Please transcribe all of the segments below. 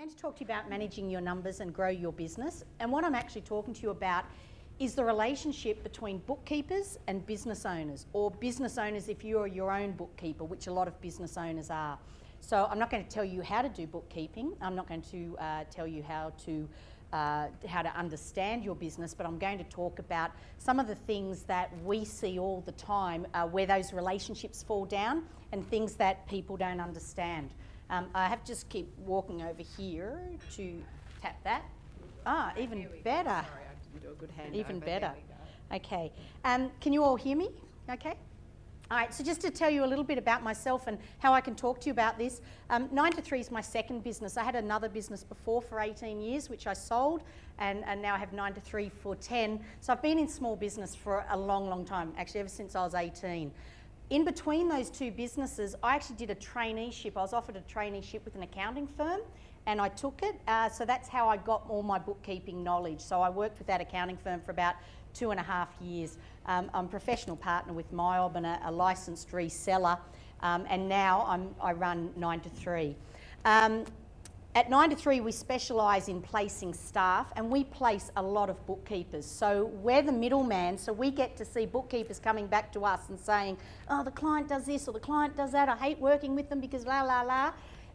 going to talk to you about managing your numbers and grow your business. And what I'm actually talking to you about is the relationship between bookkeepers and business owners, or business owners if you're your own bookkeeper, which a lot of business owners are. So I'm not going to tell you how to do bookkeeping. I'm not going to uh, tell you how to uh, how to understand your business, but I'm going to talk about some of the things that we see all the time uh, where those relationships fall down and things that people don't understand. Um, I have to just keep walking over here to tap that. Ah, even better. Sorry, I didn't do a good hand Even better. There we go. Okay. Um, can you all hear me? Okay. All right, so just to tell you a little bit about myself and how I can talk to you about this, um, 9 to 3 is my second business. I had another business before for 18 years, which I sold, and, and now I have 9 to 3 for 10. So I've been in small business for a long, long time, actually ever since I was 18. In between those two businesses, I actually did a traineeship. I was offered a traineeship with an accounting firm and I took it. Uh, so that's how I got all my bookkeeping knowledge. So I worked with that accounting firm for about two and a half years. Um, I'm a professional partner with MYOB and a, a licensed reseller. Um, and now I'm, I run 9 to 3. Um, at 9 to 3 we specialise in placing staff and we place a lot of bookkeepers. So we're the middleman so we get to see bookkeepers coming back to us and saying, oh the client does this or the client does that, I hate working with them because la la la.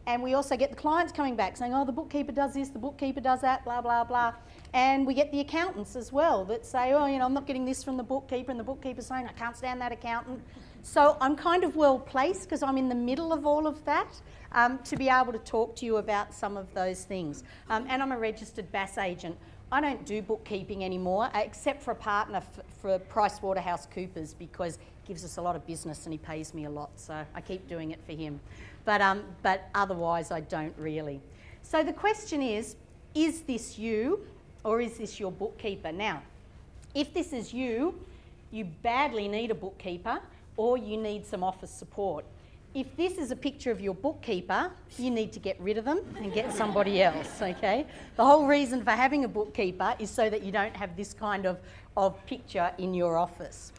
And we also get the clients coming back saying, oh the bookkeeper does this, the bookkeeper does that, blah blah blah. And we get the accountants as well that say, oh you know I'm not getting this from the bookkeeper and the bookkeeper's saying I can't stand that accountant. So I'm kind of well placed because I'm in the middle of all of that um, to be able to talk to you about some of those things. Um, and I'm a registered BAS agent. I don't do bookkeeping anymore, uh, except for a partner for PricewaterhouseCoopers because he gives us a lot of business and he pays me a lot, so I keep doing it for him. But, um, but otherwise, I don't really. So the question is, is this you or is this your bookkeeper? Now, if this is you, you badly need a bookkeeper or you need some office support. If this is a picture of your bookkeeper, you need to get rid of them and get somebody else, okay? The whole reason for having a bookkeeper is so that you don't have this kind of, of picture in your office.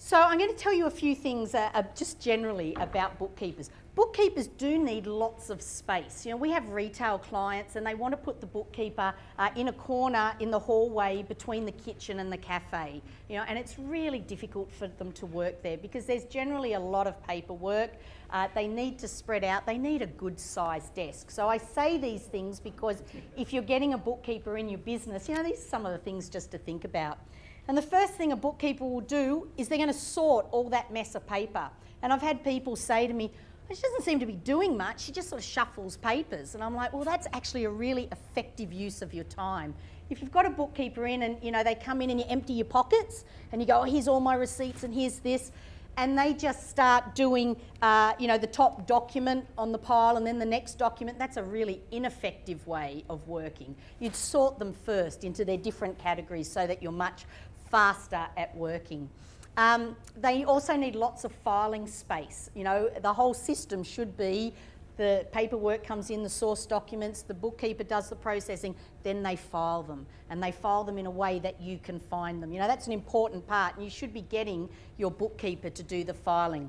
So I'm going to tell you a few things uh, uh, just generally about bookkeepers. Bookkeepers do need lots of space. You know, we have retail clients and they want to put the bookkeeper uh, in a corner in the hallway between the kitchen and the cafe. You know, and it's really difficult for them to work there because there's generally a lot of paperwork. Uh, they need to spread out. They need a good sized desk. So I say these things because if you're getting a bookkeeper in your business, you know, these are some of the things just to think about. And the first thing a bookkeeper will do is they're going to sort all that mess of paper. And I've had people say to me, she doesn't seem to be doing much. She just sort of shuffles papers. And I'm like, well, that's actually a really effective use of your time. If you've got a bookkeeper in and, you know, they come in and you empty your pockets and you go, oh, here's all my receipts and here's this, and they just start doing, uh, you know, the top document on the pile and then the next document, that's a really ineffective way of working. You'd sort them first into their different categories so that you're much faster at working. Um, they also need lots of filing space. You know, the whole system should be the paperwork comes in, the source documents, the bookkeeper does the processing, then they file them. And they file them in a way that you can find them. You know, that's an important part. And you should be getting your bookkeeper to do the filing.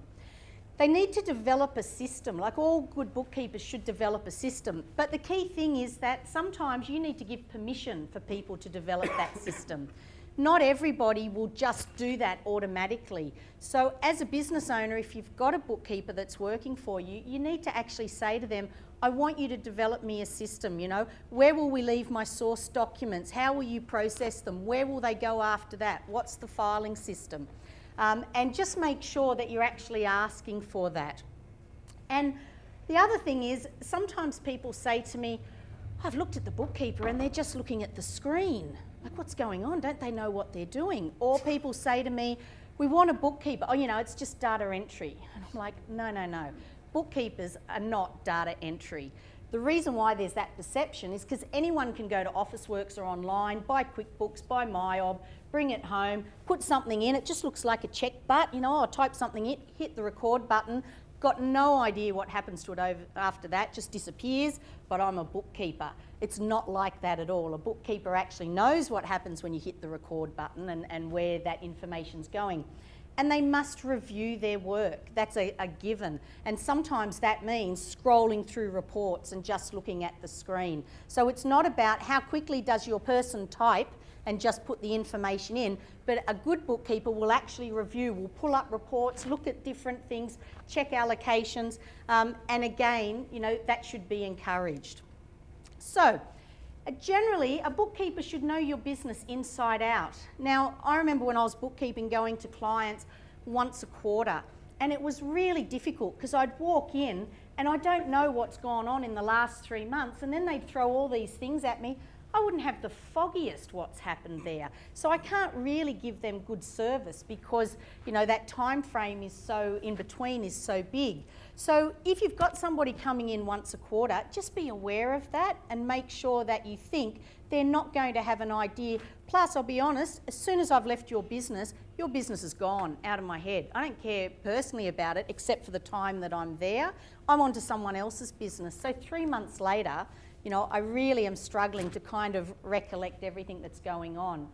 They need to develop a system, like all good bookkeepers should develop a system. But the key thing is that sometimes you need to give permission for people to develop that system not everybody will just do that automatically. So as a business owner, if you've got a bookkeeper that's working for you, you need to actually say to them, I want you to develop me a system, you know, where will we leave my source documents? How will you process them? Where will they go after that? What's the filing system? Um, and just make sure that you're actually asking for that. And the other thing is, sometimes people say to me, I've looked at the bookkeeper and they're just looking at the screen like, what's going on? Don't they know what they're doing? Or people say to me, we want a bookkeeper. Oh, you know, it's just data entry. And I'm like, no, no, no. Bookkeepers are not data entry. The reason why there's that perception is because anyone can go to Officeworks or online, buy QuickBooks, buy MYOB, bring it home, put something in. It just looks like a check but, you know, I'll type something in, hit the record button, got no idea what happens to it over, after that, just disappears, but I'm a bookkeeper. It's not like that at all. A bookkeeper actually knows what happens when you hit the record button and, and where that information's going. and they must review their work. That's a, a, given. And sometimes that means scrolling through reports and just looking at the screen. So it's not about how quickly does your person type and just put the information in, but a good bookkeeper will actually review, will pull up reports, look at different things, check allocations, um, and again, you know, that should be encouraged. So, uh, generally, a bookkeeper should know your business inside out. Now, I remember when I was bookkeeping going to clients once a quarter, and it was really difficult because I'd walk in and I don't know what's gone on in the last three months, and then they'd throw all these things at me. I wouldn't have the foggiest what's happened there. So I can't really give them good service because, you know, that time frame is so in between is so big. So if you've got somebody coming in once a quarter, just be aware of that and make sure that you think they're not going to have an idea. Plus, I'll be honest, as soon as I've left your business, your business is gone out of my head. I don't care personally about it except for the time that I'm there. I'm on to someone else's business. So three months later, you know, I really am struggling to kind of recollect everything that's going on.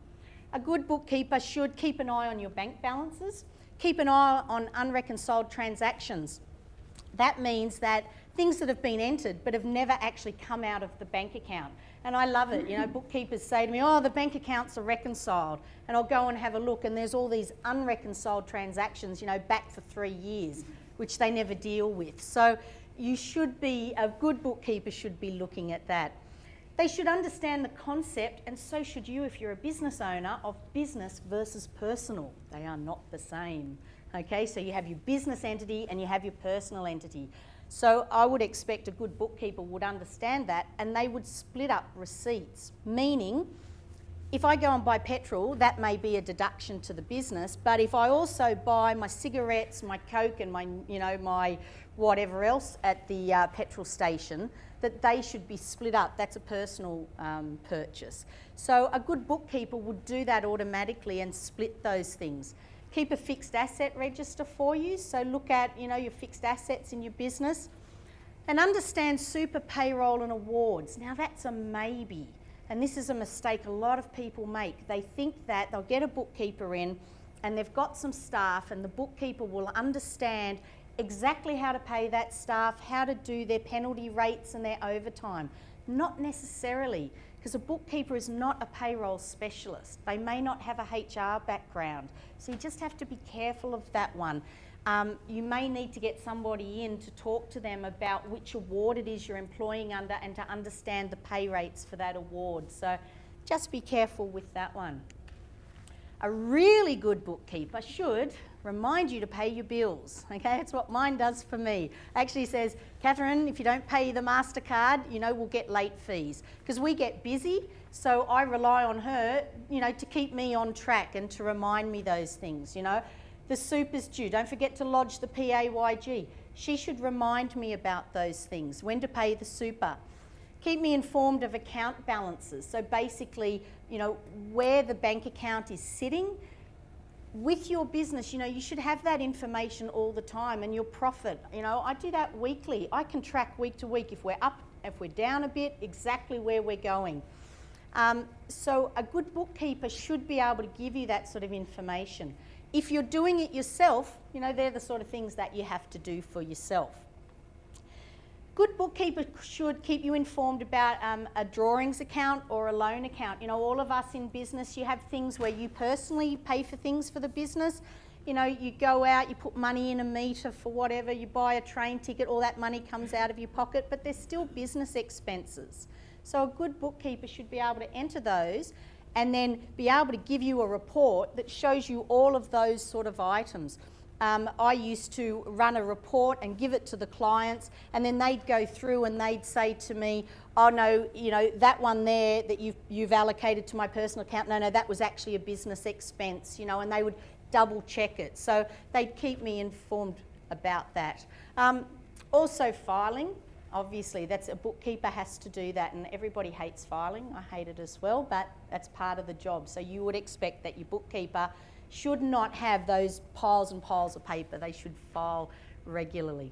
A good bookkeeper should keep an eye on your bank balances, keep an eye on unreconciled transactions. That means that things that have been entered but have never actually come out of the bank account. And I love it. You know, bookkeepers say to me, oh, the bank accounts are reconciled. And I'll go and have a look and there's all these unreconciled transactions, you know, back for three years, which they never deal with. So you should be, a good bookkeeper should be looking at that. They should understand the concept, and so should you if you're a business owner, of business versus personal. They are not the same. Okay, so you have your business entity and you have your personal entity. So I would expect a good bookkeeper would understand that and they would split up receipts, meaning if I go and buy petrol, that may be a deduction to the business, but if I also buy my cigarettes, my Coke and my, you know, my whatever else at the uh, petrol station, that they should be split up. That's a personal um, purchase. So a good bookkeeper would do that automatically and split those things. Keep a fixed asset register for you. So look at, you know, your fixed assets in your business and understand super payroll and awards. Now that's a maybe. And this is a mistake a lot of people make. They think that they'll get a bookkeeper in and they've got some staff and the bookkeeper will understand exactly how to pay that staff, how to do their penalty rates and their overtime. Not necessarily, because a bookkeeper is not a payroll specialist. They may not have a HR background. So you just have to be careful of that one. Um, you may need to get somebody in to talk to them about which award it is you're employing under and to understand the pay rates for that award. So just be careful with that one. A really good bookkeeper should remind you to pay your bills. Okay, that's what mine does for me. Actually says, Catherine, if you don't pay the MasterCard, you know, we'll get late fees. Because we get busy, so I rely on her, you know, to keep me on track and to remind me those things, you know. The super's due. Don't forget to lodge the PAYG. She should remind me about those things, when to pay the super. Keep me informed of account balances. So basically, you know, where the bank account is sitting. With your business, you know, you should have that information all the time and your profit. You know, I do that weekly. I can track week to week if we're up, if we're down a bit, exactly where we're going. Um, so a good bookkeeper should be able to give you that sort of information. If you're doing it yourself, you know, they're the sort of things that you have to do for yourself. Good bookkeeper should keep you informed about um, a drawings account or a loan account. You know, all of us in business, you have things where you personally pay for things for the business. You know, you go out, you put money in a meter for whatever, you buy a train ticket, all that money comes out of your pocket, but there's still business expenses. So a good bookkeeper should be able to enter those and then be able to give you a report that shows you all of those sort of items. Um, I used to run a report and give it to the clients and then they'd go through and they'd say to me, oh no, you know, that one there that you've, you've allocated to my personal account, no, no, that was actually a business expense, you know, and they would double check it. So they'd keep me informed about that. Um, also filing, obviously that's a bookkeeper has to do that and everybody hates filing. I hate it as well, but that's part of the job. So you would expect that your bookkeeper should not have those piles and piles of paper. They should file regularly.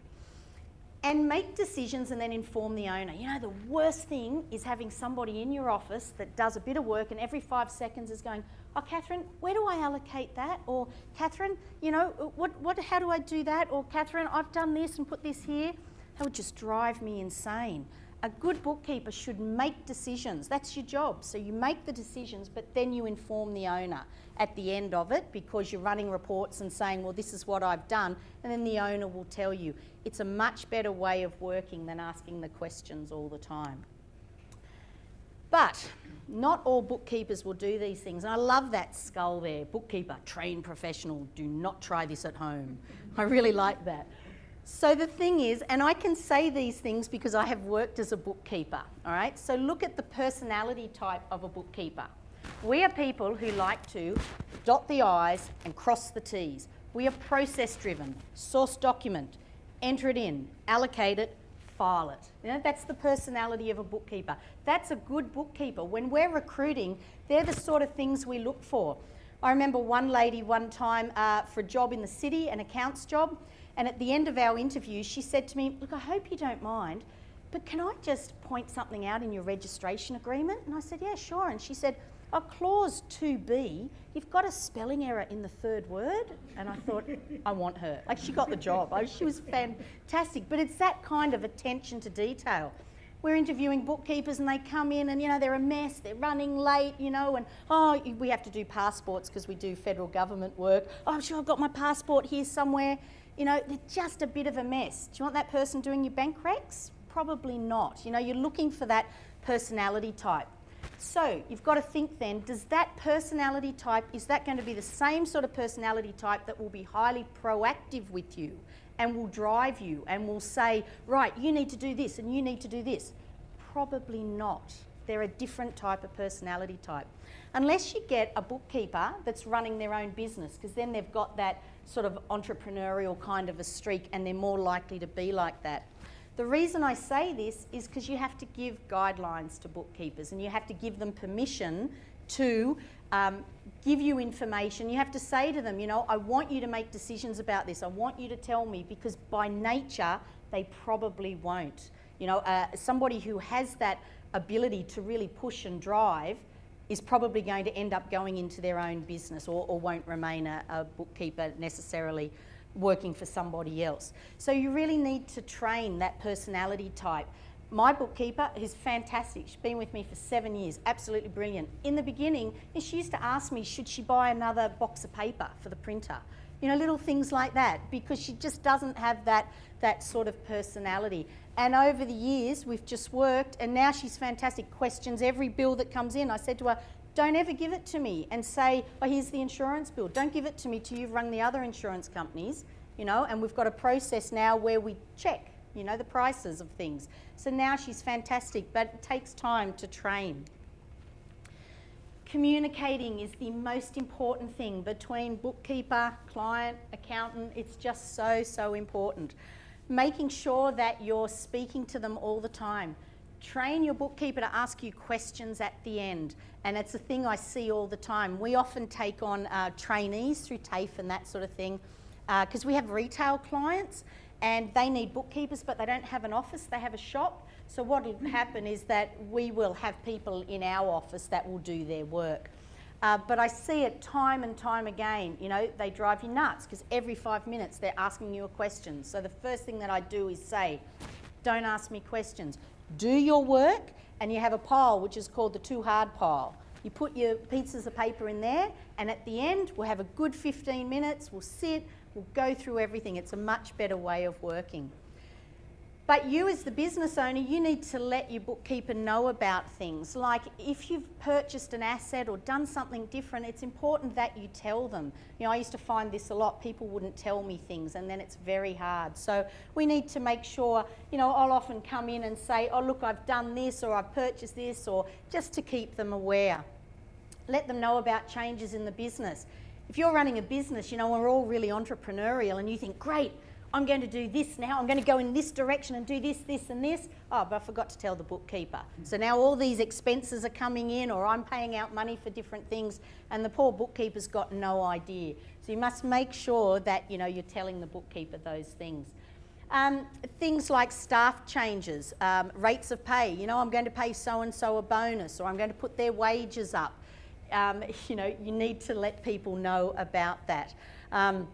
and make decisions and then inform the owner. You know, the worst thing is having somebody in your office that does a bit of work and every five seconds is going, oh, Catherine, where do I allocate that? Or, Catherine, you know, what, what, how do I do that? Or, Catherine, I've done this and put this here. That would just drive me insane. A good bookkeeper should make decisions. That's your job. So you make the decisions, but then you inform the owner at the end of it because you're running reports and saying, well, this is what I've done. And then the owner will tell you. It's a much better way of working than asking the questions all the time. But not all bookkeepers will do these things. And I love that skull there. Bookkeeper, trained professional, do not try this at home. I really like that. So the thing is, and I can say these things because I have worked as a bookkeeper, all right? So look at the personality type of a bookkeeper. We are people who like to dot the I's and cross the T's. We are process driven, source document, enter it in, allocate it, file it. You know, that's the personality of a bookkeeper. That's a good bookkeeper. When we're recruiting, they're the sort of things we look for. I remember one lady one time uh, for a job in the city, an accounts job, and at the end of our interview, she said to me, Look, I hope you don't mind, but can I just point something out in your registration agreement? And I said, Yeah, sure. And she said, Oh, clause 2B, you've got a spelling error in the third word. And I thought, I want her. Like, she got the job. she was fantastic. But it's that kind of attention to detail we're interviewing bookkeepers and they come in and you know they're a mess they're running late you know and oh we have to do passports because we do federal government work oh i'm sure i've got my passport here somewhere you know, they're just a bit of a mess. Do you want that person doing your bank recs? Probably not. You know, you're looking for that personality type. So you've got to think then, does that personality type, is that going to be the same sort of personality type that will be highly proactive with you and will drive you and will say, right, you need to do this and you need to do this? Probably not. They're a different type of personality type. Unless you get a bookkeeper that's running their own business, because then they've got that sort of entrepreneurial kind of a streak and they're more likely to be like that. The reason I say this is because you have to give guidelines to bookkeepers and you have to give them permission to um, give you information. You have to say to them, you know, I want you to make decisions about this. I want you to tell me because by nature, they probably won't. You know, uh, somebody who has that ability to really push and drive is probably going to end up going into their own business or, or won't remain a, a, bookkeeper necessarily working for somebody else. So you really need to train that personality type. My bookkeeper is fantastic. She's been with me for seven years, absolutely brilliant. In the beginning, she used to ask me, should she buy another box of paper for the printer? You know, little things like that, because she just doesn't have that, that sort of personality. And over the years, we've just worked, and now she's fantastic. Questions every bill that comes in. I said to her, don't ever give it to me and say, oh, here's the insurance bill. Don't give it to me till you've rung the other insurance companies, you know, and we've got a process now where we check, you know, the prices of things. So now she's fantastic, but it takes time to train. Communicating is the most important thing between bookkeeper, client, accountant. It's just so, so important making sure that you're speaking to them all the time. Train your bookkeeper to ask you questions at the end. And it's a thing I see all the time. We often take on uh, trainees through TAFE and that sort of thing because uh, we have retail clients and they need bookkeepers but they don't have an office, they have a shop. So what will happen is that we will have people in our office that will do their work. Uh, but I see it time and time again. You know, they drive you nuts because every five minutes they're asking you a question. So the first thing that I do is say, don't ask me questions. Do your work, and you have a pile which is called the too hard pile. You put your pieces of paper in there, and at the end, we'll have a good 15 minutes. We'll sit, we'll go through everything. It's a much better way of working. But you as the business owner, you need to let your bookkeeper know about things. Like if you've purchased an asset or done something different, it's important that you tell them. You know, I used to find this a lot. People wouldn't tell me things and then it's very hard. So we need to make sure, you know, I'll often come in and say, oh, look, I've done this or I've purchased this or just to keep them aware. Let them know about changes in the business. If you're running a business, you know, we're all really entrepreneurial and you think, great, I'm going to do this now, I'm going to go in this direction and do this, this and this. Oh, but I forgot to tell the bookkeeper. So now all these expenses are coming in or I'm paying out money for different things and the poor bookkeeper's got no idea. So you must make sure that, you know, you're telling the bookkeeper those things. Um, things like staff changes, um, rates of pay. You know, I'm going to pay so and so a bonus, or I'm going to put their wages up. Um, you know, you need to let people know about that. Um,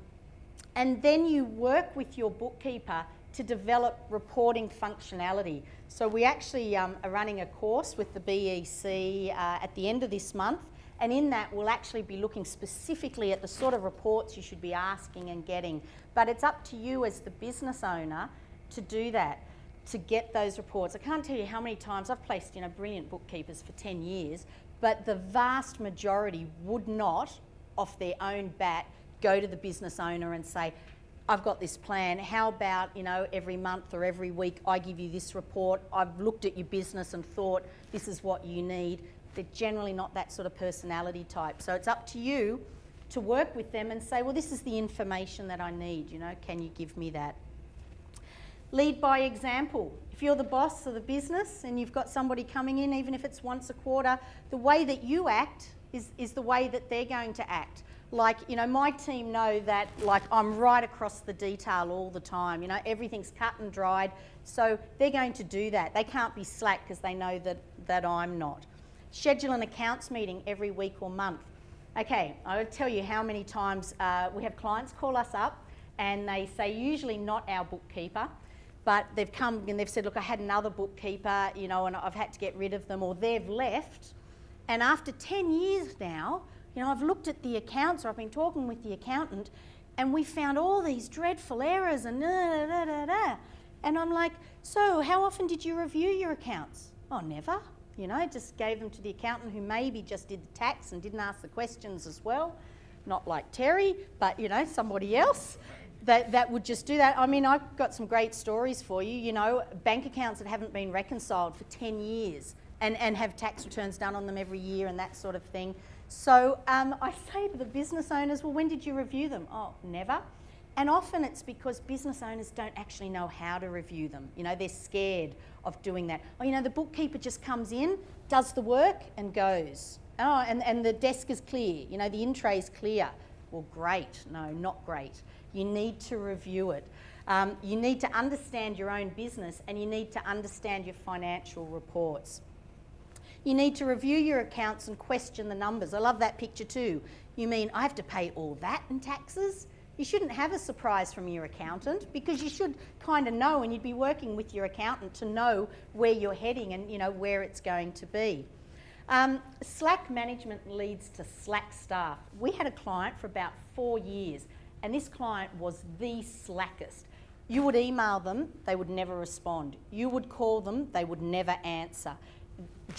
and then you work with your bookkeeper to develop reporting functionality. So we actually um, are running a course with the BEC uh, at the end of this month and in that we'll actually be looking specifically at the sort of reports you should be asking and getting. But it's up to you as the business owner to do that, to get those reports. I can't tell you how many times I've placed you know, brilliant bookkeepers for 10 years, but the vast majority would not, off their own bat, go to the business owner and say, I've got this plan. How about, you know, every month or every week I give you this report. I've looked at your business and thought this is what you need. They're generally not that sort of personality type. So it's up to you to work with them and say, well, this is the information that I need, you know, can you give me that? Lead by example. If you're the boss of the business and you've got somebody coming in, even if it's once a quarter, the way that you act is, is the way that they're going to act like you know my team know that like I'm right across the detail all the time. You know everything's cut and dried. So they're going to do that. They can't be slack because they know that that I'm not. Schedule an accounts meeting every week or month. Okay I'll tell you how many times uh, we have clients call us up and they say usually not our bookkeeper but they've come and they've said look I had another bookkeeper you know and I've had to get rid of them or they've left. And after 10 years now you know, I've looked at the accounts or I've been talking with the accountant and we found all these dreadful errors and da, da, da, da. And I'm like, so how often did you review your accounts? Oh, never. You know, just gave them to the accountant who maybe just did the tax and didn't ask the questions as well. Not like Terry, but, you know, somebody else that, that would just do that. I mean, I've got some great stories for you. You know, bank accounts that haven't been reconciled for 10 years and, and have tax returns done on them every year and that sort of thing. So um, I say to the business owners, well, when did you review them? Oh, never. And often it's because business owners don't actually know how to review them. You know, they're scared of doing that. Oh, you know, the bookkeeper just comes in, does the work and goes. Oh, and, and the desk is clear. You know, the in tray is clear. Well, great. No, not great. You need to review it. Um, you need to understand your own business and you need to understand your financial reports. You need to review your accounts and question the numbers. I love that picture too. You mean I have to pay all that in taxes? You shouldn't have a surprise from your accountant because you should kind of know and you'd be working with your accountant to know where you're heading and you know where it's going to be. Um, slack management leads to slack staff. We had a client for about four years and this client was the slackest. You would email them, they would never respond. You would call them, they would never answer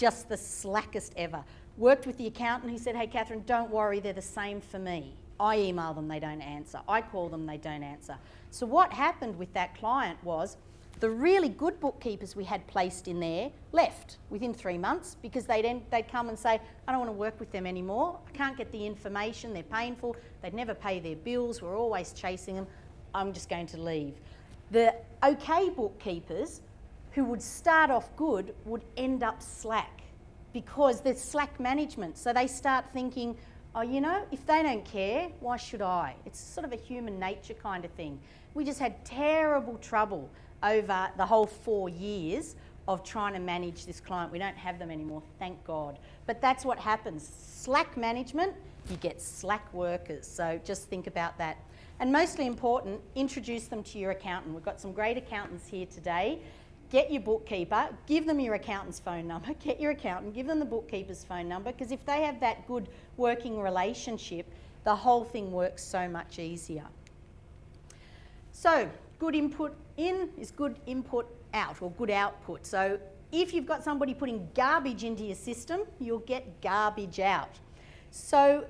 just the slackest ever. Worked with the accountant, he said, hey Catherine, don't worry, they're the same for me. I email them, they don't answer. I call them, they don't answer. So what happened with that client was the really good bookkeepers we had placed in there left within three months because they'd, they'd come and say, I don't want to work with them anymore. I can't get the information, they're painful, they'd never pay their bills, we're always chasing them. I'm just going to leave. The okay bookkeepers who would start off good would end up slack because there's slack management. So they start thinking, oh, you know, if they don't care, why should I? It's sort of a human nature kind of thing. We just had terrible trouble over the whole four years of trying to manage this client. We don't have them anymore, thank God. But that's what happens. Slack management, you get slack workers. So just think about that. And mostly important, introduce them to your accountant. We've got some great accountants here today get your bookkeeper, give them your accountant's phone number, get your accountant, give them the bookkeeper's phone number, because if they have that good working relationship, the whole thing works so much easier. So, good input in is good input out, or good output. So, if you've got somebody putting garbage into your system, you'll get garbage out. So,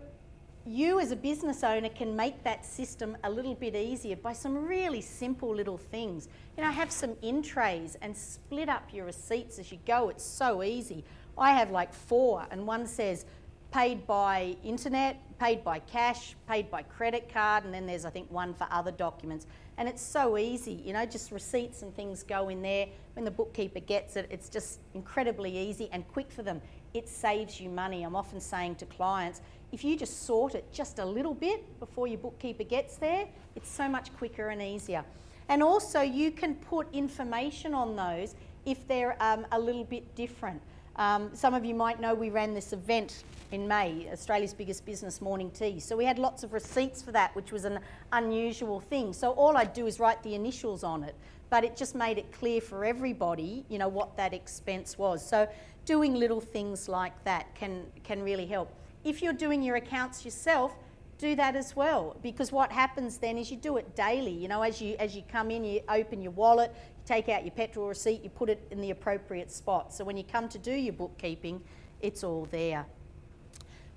you as a business owner can make that system a little bit easier by some really simple little things. You know, have some in trays and split up your receipts as you go. It's so easy. I have like four and one says paid by internet, paid by cash, paid by credit card, and then there's I think one for other documents. And it's so easy, you know, just receipts and things go in there. When the bookkeeper gets it, it's just incredibly easy and quick for them. It saves you money. I'm often saying to clients, if you just sort it just a little bit before your bookkeeper gets there, it's so much quicker and easier. And also you can put information on those if they're um, a little bit different. Um, some of you might know we ran this event in May, Australia's biggest business morning tea. So we had lots of receipts for that, which was an unusual thing. So all I'd do is write the initials on it, but it just made it clear for everybody, you know, what that expense was. So doing little things like that can, can really help. If you're doing your accounts yourself, do that as well because what happens then is you do it daily you know as you as you come in you open your wallet you take out your petrol receipt you put it in the appropriate spot. So when you come to do your bookkeeping it's all there.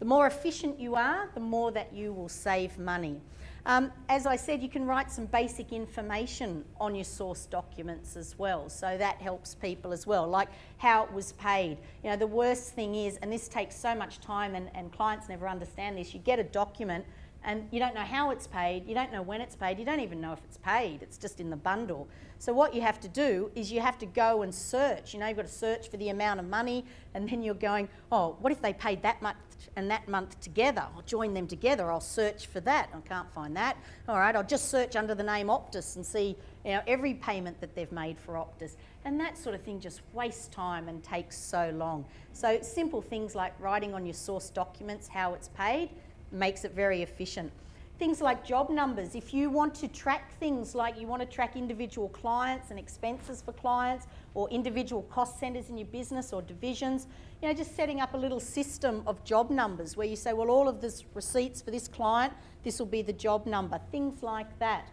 The more efficient you are the more that you will save money um, as I said, you can write some basic information on your source documents as well, so that helps people as well, like how it was paid. You know, the worst thing is, and this takes so much time and, and clients never understand this, you get a document and you don't know how it's paid, you don't know when it's paid, you don't even know if it's paid, it's just in the bundle. So what you have to do is you have to go and search, you know, you've got to search for the amount of money and then you're going, oh, what if they paid that much and that month together? I'll join them together, I'll search for that, I can't find that. All right, I'll just search under the name Optus and see, you know, every payment that they've made for Optus. And that sort of thing just wastes time and takes so long. So simple things like writing on your source documents how it's paid, makes it very efficient. Things like job numbers, if you want to track things like you want to track individual clients and expenses for clients or individual cost centres in your business or divisions, you know, just setting up a little system of job numbers where you say, well, all of this receipts for this client, this will be the job number, things like that.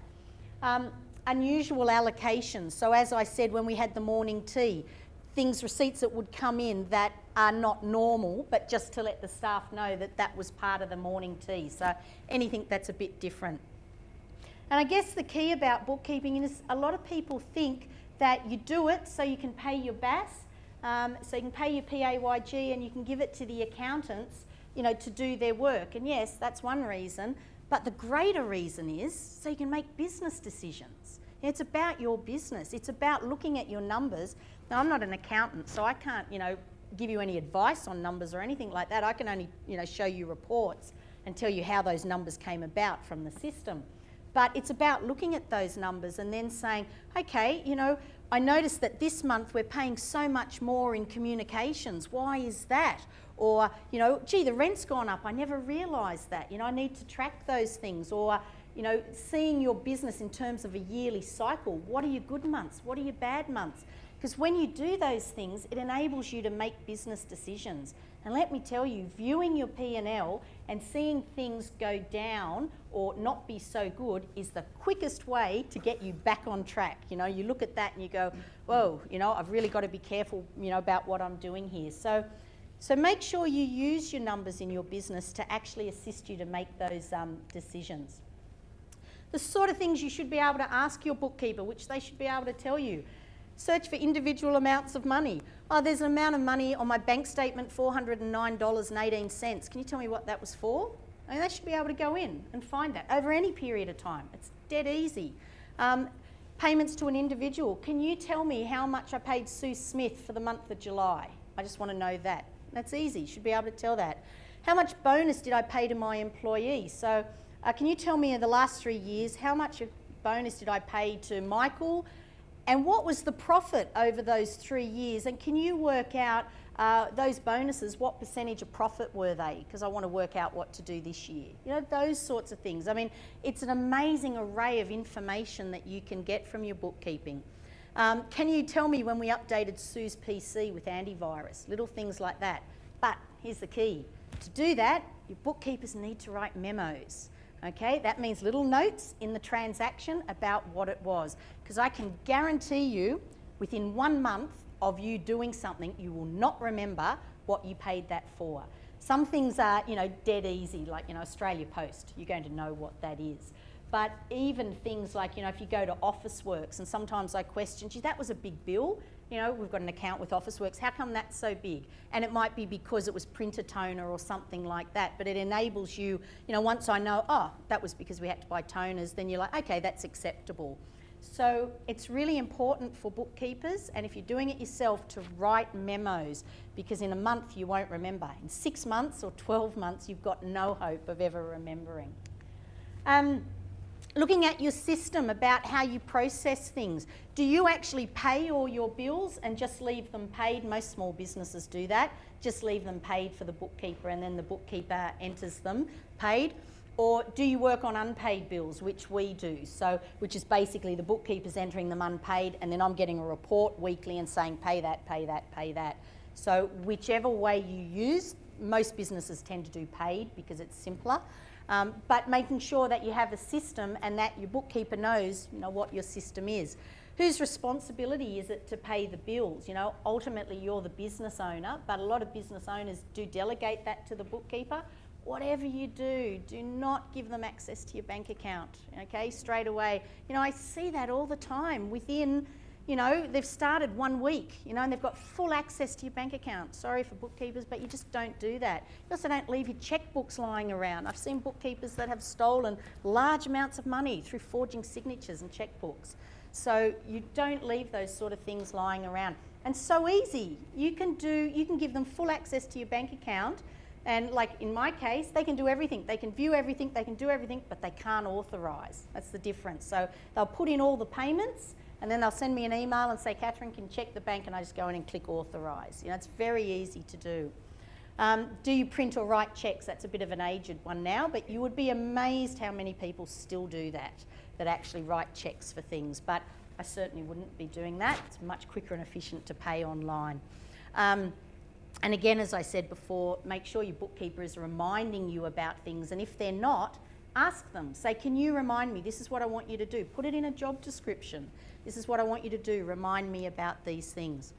Um, unusual allocations. So as I said when we had the morning tea, things, receipts that would come in that are not normal, but just to let the staff know that that was part of the morning tea. So anything that's a bit different. And I guess the key about bookkeeping is a lot of people think that you do it so you can pay your BAS, um, so you can pay your PAYG and you can give it to the accountants, you know, to do their work. And yes, that's one reason, but the greater reason is so you can make business decisions. It's about your business. It's about looking at your numbers. Now, I'm not an accountant, so I can't, you know, give you any advice on numbers or anything like that. I can only, you know, show you reports and tell you how those numbers came about from the system. But it's about looking at those numbers and then saying, okay, you know, I noticed that this month we're paying so much more in communications. Why is that? Or, you know, gee, the rent's gone up. I never realised that. You know, I need to track those things. Or, you know, seeing your business in terms of a yearly cycle. What are your good months? What are your bad months? Because when you do those things, it enables you to make business decisions. And let me tell you, viewing your P&L and seeing things go down or not be so good is the quickest way to get you back on track. You know, you look at that and you go, whoa, you know, I've really got to be careful, you know, about what I'm doing here. So, so make sure you use your numbers in your business to actually assist you to make those um, decisions. The sort of things you should be able to ask your bookkeeper, which they should be able to tell you. Search for individual amounts of money. Oh, there's an amount of money on my bank statement, $409.18. Can you tell me what that was for? I mean, they should be able to go in and find that over any period of time. It's dead easy. Um, payments to an individual. Can you tell me how much I paid Sue Smith for the month of July? I just want to know that. That's easy. Should be able to tell that. How much bonus did I pay to my employee? So uh, can you tell me in the last three years how much bonus did I pay to Michael, and what was the profit over those three years? And can you work out uh, those bonuses, what percentage of profit were they? Because I want to work out what to do this year. You know, those sorts of things. I mean, it's an amazing array of information that you can get from your bookkeeping. Um, can you tell me when we updated Sue's PC with antivirus? Little things like that. But here's the key. To do that, your bookkeepers need to write memos. Okay, that means little notes in the transaction about what it was. Because I can guarantee you, within one month of you doing something, you will not remember what you paid that for. Some things are, you know, dead easy, like, you know, Australia Post, you're going to know what that is. But even things like, you know, if you go to Officeworks, and sometimes I question, gee, that was a big bill you know, we've got an account with Officeworks, how come that's so big? And it might be because it was printer toner or something like that, but it enables you, you know, once I know, oh, that was because we had to buy toners, then you're like, okay, that's acceptable. So it's really important for bookkeepers, and if you're doing it yourself, to write memos, because in a month you won't remember. In six months or 12 months, you've got no hope of ever remembering. Um, looking at your system about how you process things. Do you actually pay all your bills and just leave them paid? Most small businesses do that. Just leave them paid for the bookkeeper and then the bookkeeper enters them paid. Or do you work on unpaid bills, which we do? So, which is basically the bookkeeper's entering them unpaid and then I'm getting a report weekly and saying pay that, pay that, pay that. So whichever way you use, most businesses tend to do paid because it's simpler. Um, but making sure that you have a system and that your bookkeeper knows, you know, what your system is. Whose responsibility is it to pay the bills? You know, ultimately you're the business owner, but a lot of business owners do delegate that to the bookkeeper. Whatever you do, do not give them access to your bank account, okay, straight away. You know, I see that all the time within you know, they've started one week, you know, and they've got full access to your bank account. Sorry for bookkeepers, but you just don't do that. You also don't leave your checkbooks lying around. I've seen bookkeepers that have stolen large amounts of money through forging signatures and checkbooks. So you don't leave those sort of things lying around. And so easy. You can do, you can give them full access to your bank account and like in my case, they can do everything. They can view everything, they can do everything, but they can't authorise. That's the difference. So they'll put in all the payments and then they'll send me an email and say, Catherine can check the bank and I just go in and click authorise. You know, it's very easy to do. Um, do you print or write cheques? That's a bit of an aged one now, but you would be amazed how many people still do that, that actually write cheques for things. But I certainly wouldn't be doing that. It's much quicker and efficient to pay online. Um, and again, as I said before, make sure your bookkeeper is reminding you about things. And if they're not, ask them. Say, can you remind me? This is what I want you to do. Put it in a job description. This is what I want you to do. Remind me about these things.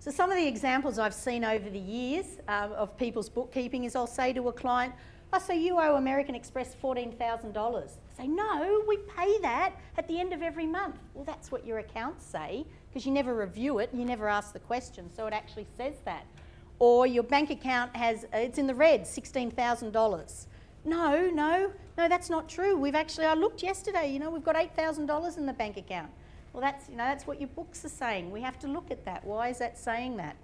So some of the examples I've seen over the years um, of people's bookkeeping is I'll say to a client, oh, so you owe American Express $14,000. Say, no, we pay that at the end of every month. Well, that's what your accounts say because you never review it and you never ask the question, so it actually says that. Or your bank account has, it's in the red, $16,000. No, no, no, that's not true. We've actually, I looked yesterday, you know, we've got $8,000 in the bank account. Well, that's, you know, that's what your books are saying. We have to look at that. Why is that saying that?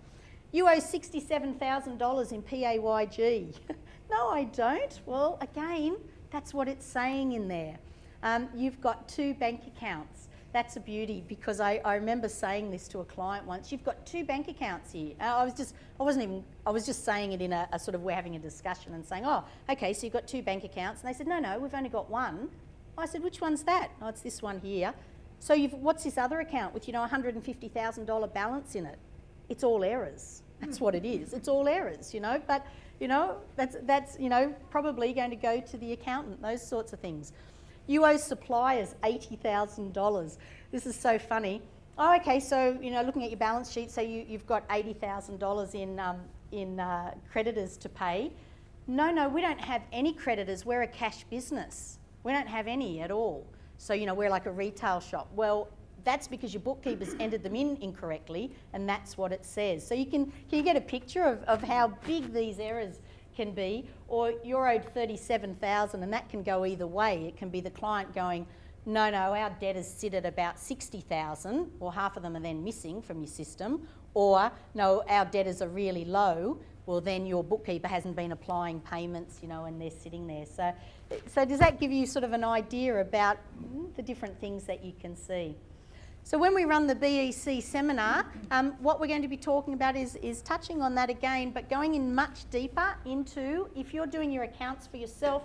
You owe $67,000 in PAYG. no, I don't. Well, again, that's what it's saying in there. Um, you've got two bank accounts. That's a beauty because I, I remember saying this to a client once. You've got two bank accounts here. Uh, I was just, I wasn't even, I was just saying it in a, a sort of, we're having a discussion and saying, oh, okay, so you've got two bank accounts. And they said, no, no, we've only got one. I said, which one's that? Oh, it's this one here. So what's this other account with, you know, $150,000 balance in it? It's all errors. That's what it is. It's all errors, you know, but, you know, that's, that's, you know, probably going to go to the accountant, those sorts of things. You owe suppliers $80,000. This is so funny. Oh, okay, so, you know, looking at your balance sheet, so you, you've got $80,000 in, um, in uh, creditors to pay. No, no, we don't have any creditors. We're a cash business. We don't have any at all. So, you know, we're like a retail shop. Well, that's because your bookkeeper's entered them in incorrectly and that's what it says. So you can, can you get a picture of, of how big these errors can be? Or you're owed 37,000 and that can go either way. It can be the client going, no, no, our debtors sit at about 60,000 or half of them are then missing from your system. Or, no, our debtors are really low, well then your bookkeeper hasn't been applying payments, you know, and they're sitting there. So, so does that give you sort of an idea about the different things that you can see? So when we run the BEC seminar, um, what we're going to be talking about is, is touching on that again, but going in much deeper into, if you're doing your accounts for yourself,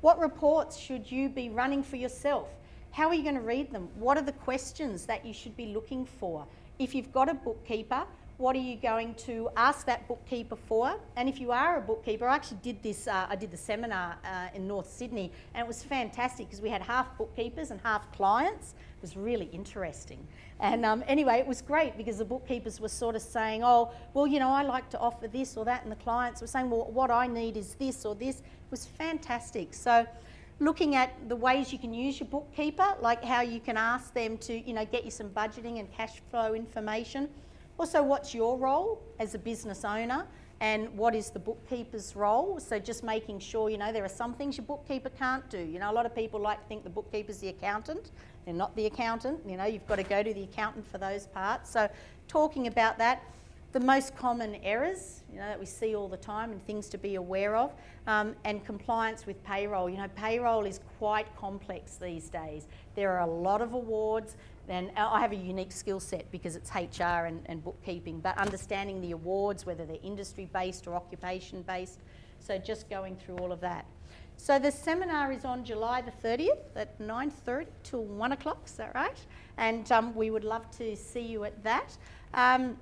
what reports should you be running for yourself? How are you going to read them? What are the questions that you should be looking for? If you've got a bookkeeper, what are you going to ask that bookkeeper for? And if you are a bookkeeper, I actually did this, uh, I did the seminar uh, in North Sydney and it was fantastic because we had half bookkeepers and half clients. It was really interesting. And um, anyway, it was great because the bookkeepers were sort of saying, oh, well, you know, I like to offer this or that. And the clients were saying, well, what I need is this or this. It was fantastic. So looking at the ways you can use your bookkeeper, like how you can ask them to, you know, get you some budgeting and cash flow information. Also, what's your role as a business owner and what is the bookkeeper's role? So just making sure, you know, there are some things your bookkeeper can't do. You know, a lot of people like to think the bookkeeper's the accountant. They're not the accountant. You know, you've got to go to the accountant for those parts. So talking about that. the most common errors, you know, that we see all the time and things to be aware of, um, and compliance with payroll. You know, payroll is quite complex these days. There are a lot of awards, and I have a unique skill set because it's HR and, and bookkeeping, but understanding the awards, whether they're industry-based or occupation-based, so just going through all of that. So the seminar is on July the 30th at 9.30 till 1 o'clock, is that right? And um, we would love to see you at that. Um,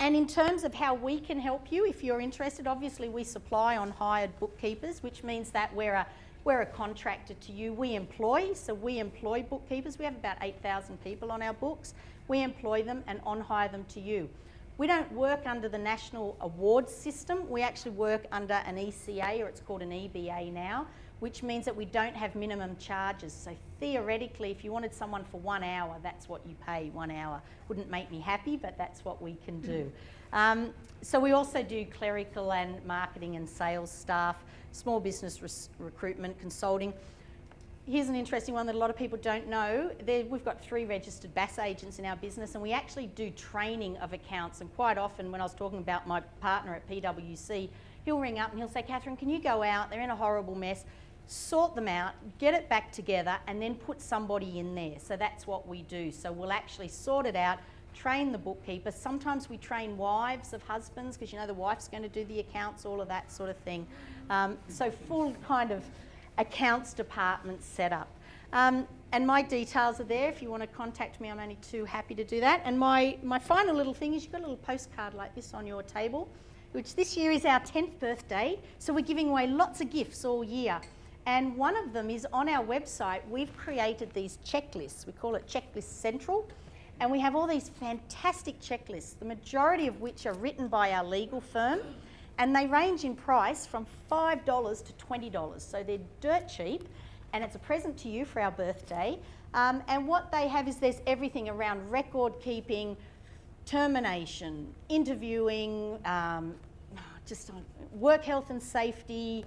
and in terms of how we can help you, if you're interested, obviously we supply on hired bookkeepers, which means that we're a, we're a contractor to you. We employ, so we employ bookkeepers. We have about 8,000 people on our books. We employ them and on hire them to you. We don't work under the national awards system. We actually work under an ECA, or it's called an EBA now, which means that we don't have minimum charges. So theoretically, if you wanted someone for one hour, that's what you pay, one hour. Wouldn't make me happy, but that's what we can do. Um, so we also do clerical and marketing and sales staff, small business recruitment, consulting. Here's an interesting one that a lot of people don't know. There, we've got three registered BAS agents in our business and we actually do training of accounts and quite often when I was talking about my partner at PwC, he'll ring up and he'll say, Catherine, can you go out? They're in a horrible mess. Sort them out, get it back together and then put somebody in there. So that's what we do. So we'll actually sort it out, train the bookkeeper. Sometimes we train wives of husbands because you know the wife's going to do the accounts, all of that sort of thing. Um, so full kind of accounts department set up. Um, and my details are there. If you want to contact me, I'm only too happy to do that. And my, my final little thing is you've got a little postcard like this on your table, which this year is our 10th birthday. So we're giving away lots of gifts all year. And one of them is on our website, we've created these checklists. We call it Checklist Central. And we have all these fantastic checklists, the majority of which are written by our legal firm and they range in price from $5 to $20. So they're dirt cheap and it's a present to you for our birthday. Um, and what they have is there's everything around record keeping, termination, interviewing, um, just work health and safety,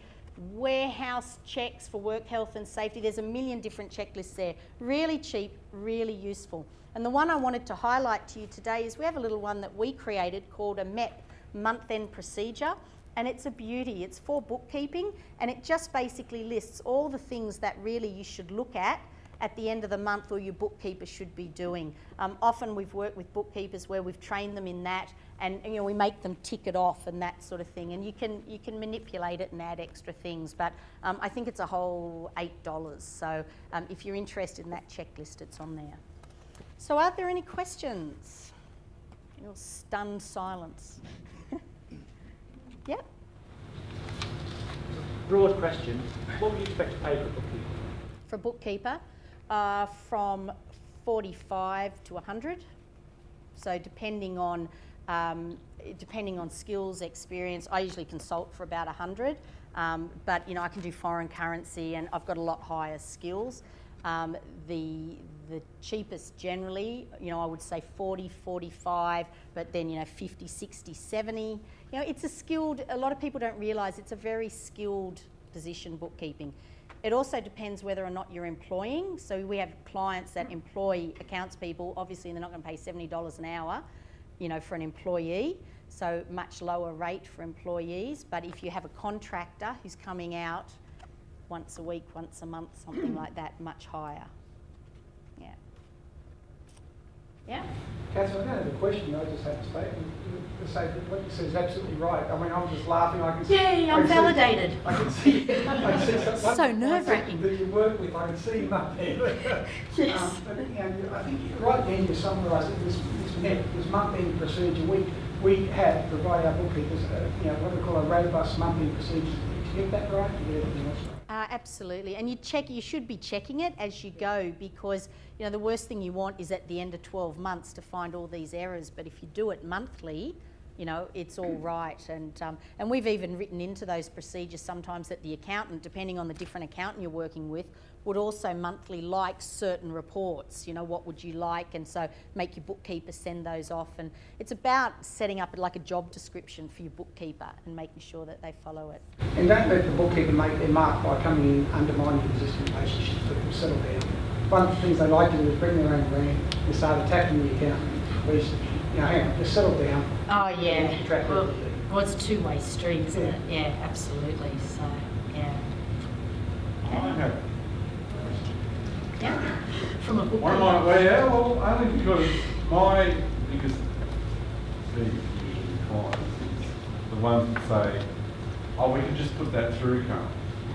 warehouse checks for work health and safety. There's a million different checklists there. Really cheap, really useful. And the one I wanted to highlight to you today is we have a little one that we created called a MEP month-end procedure and it's a beauty. It's for bookkeeping and it just basically lists all the things that really you should look at at the end of the month or your bookkeeper should be doing. Um, often we've worked with bookkeepers where we've trained them in that and you know we make them tick it off and that sort of thing and you can you can manipulate it and add extra things but um, I think it's a whole eight dollars so um, if you're interested in that checklist it's on there. So are there any questions? Your stunned silence. Yep. Broad question. What would you expect to pay for a bookkeeper? For a bookkeeper, uh, from 45 to 100. So depending on um, depending on skills, experience, I usually consult for about 100. Um, but you know, I can do foreign currency, and I've got a lot higher skills. Um, the the cheapest generally, you know, I would say 40, 45, but then, you know, 50, 60, 70. You know, it's a skilled, a lot of people don't realise it's a very skilled position, bookkeeping. It also depends whether or not you're employing. So we have clients that employ accounts people, obviously they're not going to pay $70 an hour, you know, for an employee. So much lower rate for employees. But if you have a contractor who's coming out once a week, once a month, something like that, much higher. Yeah. Yeah? Catherine, I don't have a question, I just have a statement to say that what you said is absolutely right. I mean, I'm just laughing. I can see. Yeah, I'm validated. See, I can see. I can see so nerve wracking. That you work with, I can see him up there. yes. Um, but you know, I think right then you summarised it. This, this, net, this month-end procedure, we we have provided our bookkeepers, uh, you know, what we call a robust month-end procedure. Did you get that right? Did you get everything else right? Uh, absolutely, and you check. You should be checking it as you go because you know the worst thing you want is at the end of 12 months to find all these errors. But if you do it monthly, you know it's all right. And um, and we've even written into those procedures sometimes that the accountant, depending on the different accountant you're working with, would also monthly like certain reports. You know, what would you like? And so make your bookkeeper send those off. And it's about setting up like a job description for your bookkeeper and making sure that they follow it. And don't let the bookkeeper make their mark by coming in undermining existing relationships. Let them settle down. One of the things they like to do is bring their own brand and start attacking the accountant. Whereas you know, hang on, just settle down. Oh, yeah. Well, well, it's a two-way street, isn't it? Yeah, absolutely. So, yeah. I have Yeah. From a book. One of my, well, yeah, well, only because my biggest beef with clients is the ones that say, oh, we can just put that through, can't?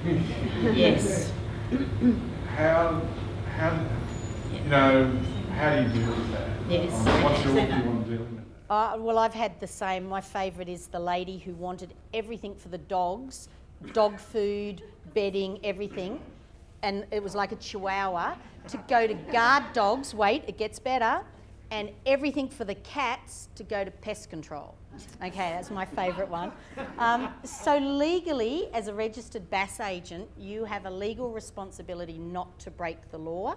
Yes. How, how, you know, how do you deal with that? Yes. Um, What's your view on dealing with that? Uh, well, I've had the same. My favourite is the lady who wanted everything for the dogs dog food, bedding, everything. And it was like a chihuahua to go to guard dogs. Wait, it gets better. And everything for the cats to go to pest control. Okay, that's my favourite one. Um, so, legally, as a registered BAS agent, you have a legal responsibility not to break the law.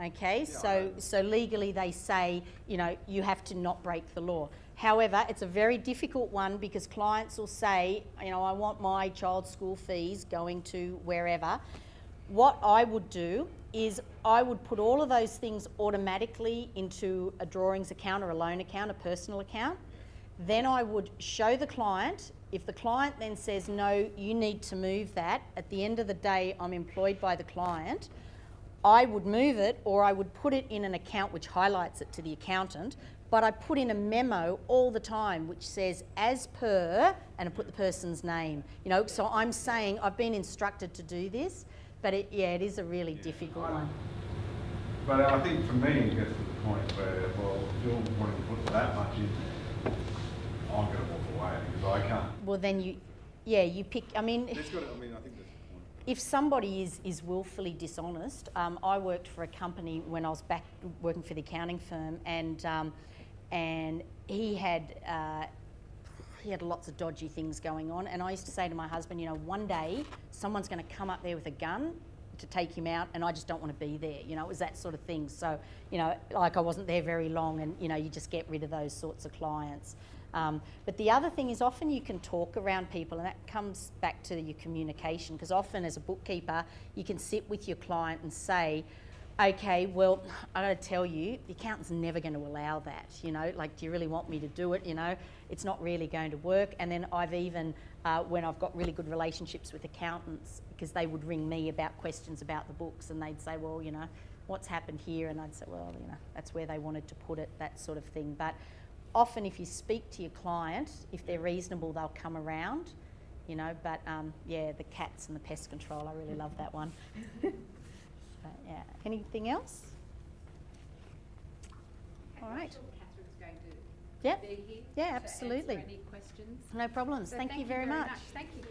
Okay, so so legally they say, you know, you have to not break the law. However, it's a very difficult one because clients will say, you know, I want my child's school fees going to wherever. What I would do is I would put all of those things automatically into a drawings account or a loan account, a personal account. Then I would show the client. If the client then says, no, you need to move that, at the end of the day, I'm employed by the client. I would move it or I would put it in an account which highlights it to the accountant, but I put in a memo all the time which says as per and I put the person's name. You know, so I'm saying I've been instructed to do this, but it, yeah, it is a really difficult one. But I think for me, it gets to the point where, well, if you're wanting to put that much in, I'm going to walk away because I can't. Well, then you, yeah, you pick. I mean, That's got to, I mean, I think that's if somebody is, is willfully dishonest, um, I worked for a company when I was back working for the accounting firm, and um, and he had uh, he had lots of dodgy things going on, and I used to say to my husband, you know, one day someone's going to come up there with a gun to take him out, and I just don't want to be there. You know, it was that sort of thing. So, you know, like I wasn't there very long, and you know, you just get rid of those sorts of clients. Um, but the other thing is often you can talk around people, and that comes back to your communication. Because often, as a bookkeeper, you can sit with your client and say, "Okay, well, I got to tell you, the accountant's never going to allow that. You know, like, do you really want me to do it? You know, it's not really going to work." And then I've even, uh, when I've got really good relationships with accountants, because they would ring me about questions about the books, and they'd say, "Well, you know." What's happened here? And I'd say, well, you know, that's where they wanted to put it, that sort of thing. But often if you speak to your client, if they're reasonable, they'll come around, you know. But um, yeah, the cats and the pest control, I really love that one. Yeah. Anything else? All right. Yep. Yeah, absolutely. No problems. So thank, thank, you very, very much. much. Thank you.